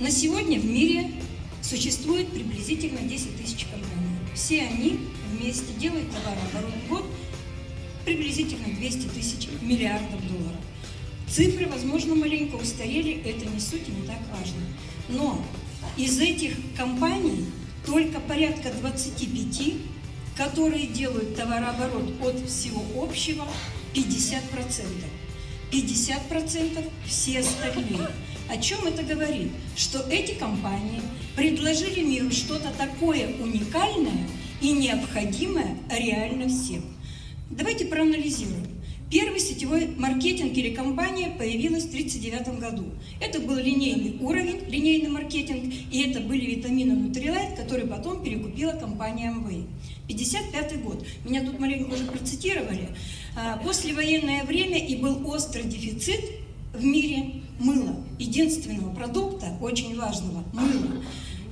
На сегодня в мире существует приблизительно 10 тысяч компаний. Все они вместе делают товарооборот в год приблизительно 200 тысяч миллиардов долларов. Цифры, возможно, маленько устарели, это не суть и не так важно. Но из этих компаний только порядка 25, которые делают товарооборот от всего общего 50%. 50% все остальные. О чем это говорит? Что эти компании предложили миру что-то такое уникальное и необходимое реально всем. Давайте проанализируем. Первый сетевой маркетинг или компания появилась в 1939 году. Это был линейный уровень, линейный маркетинг, и это были витамины Nutrilite, которые потом перекупила компания Amway. 55 год. Меня тут маленько уже процитировали. А, послевоенное время и был острый дефицит в мире мыла. Единственного продукта, очень важного, мыла.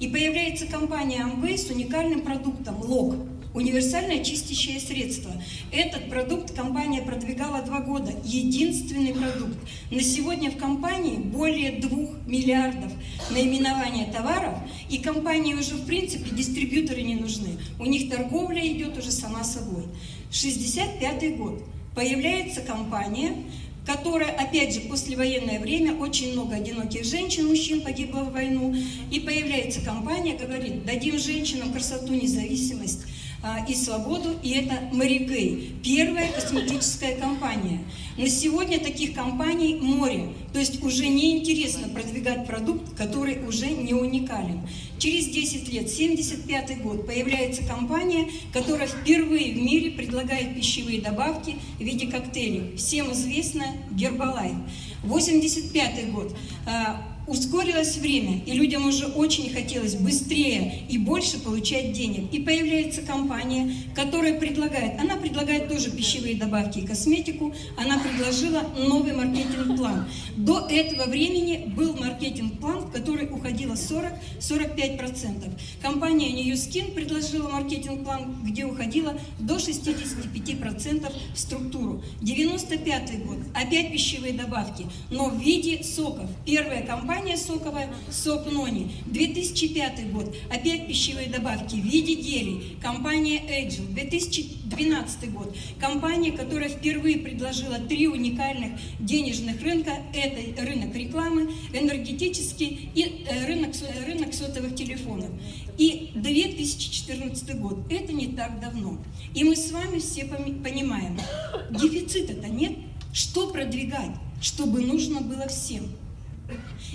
И появляется компания Amway с уникальным продуктом ЛОК универсальное чистящее средство. Этот продукт компания продвигала два года. Единственный продукт. На сегодня в компании более двух миллиардов наименования товаров, и компании уже в принципе дистрибьюторы не нужны. У них торговля идет уже сама собой. 65 год. Появляется компания, которая, опять же, послевоенное время, очень много одиноких женщин, мужчин погибло в войну, и появляется компания, говорит, дадим женщинам красоту, независимость, и свободу, и это Марикей, первая косметическая компания. На сегодня таких компаний море, то есть уже неинтересно продвигать продукт, который уже не уникален. Через 10 лет, 75 год, появляется компания, которая впервые в мире предлагает пищевые добавки в виде коктейлей. Всем известная Гербалайф. 85 год а, ускорилось время, и людям уже очень хотелось быстрее и больше получать денег. И появляется компания, которая предлагает, она предлагает тоже пищевые добавки и косметику, она предложила новый маркетинг-план. До этого времени был маркетинг-план, 40-45%. Компания New Skin предложила маркетинг-план, где уходило до 65% в структуру. 95 год, опять пищевые добавки, но в виде соков. Первая компания соковая «Сок Нони». 2005 год. Опять пищевые добавки в виде гелей. Компания Agile. 2012 год. Компания, которая впервые предложила три уникальных денежных рынка. Это рынок рекламы, энергетический и э, рынок, рынок сотовых телефонов. И 2014 год. Это не так давно. И мы с вами все понимаем, дефицита-то нет. Что продвигать, чтобы нужно было всем?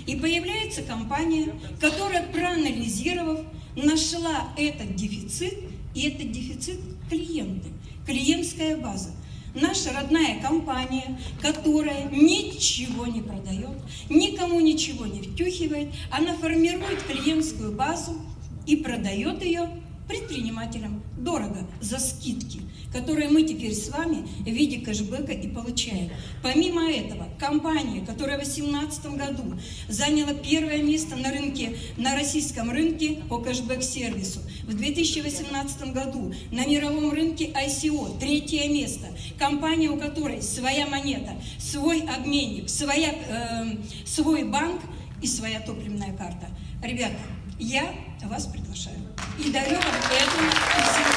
И появляется компания, которая, проанализировав, нашла этот дефицит, и этот дефицит клиенты, клиентская база. Наша родная компания, которая ничего не продает, никому ничего не втюхивает, она формирует клиентскую базу и продает ее предпринимателям дорого за скидки, которые мы теперь с вами в виде кэшбэка и получаем. Помимо этого, компания, которая в 2018 году заняла первое место на рынке, на российском рынке по кэшбэк-сервису, в 2018 году на мировом рынке ICO третье место, компания, у которой своя монета, свой обменник, своя, э, свой банк и своя топливная карта. Ребята, я вас приглашаю и дарю вам эту всем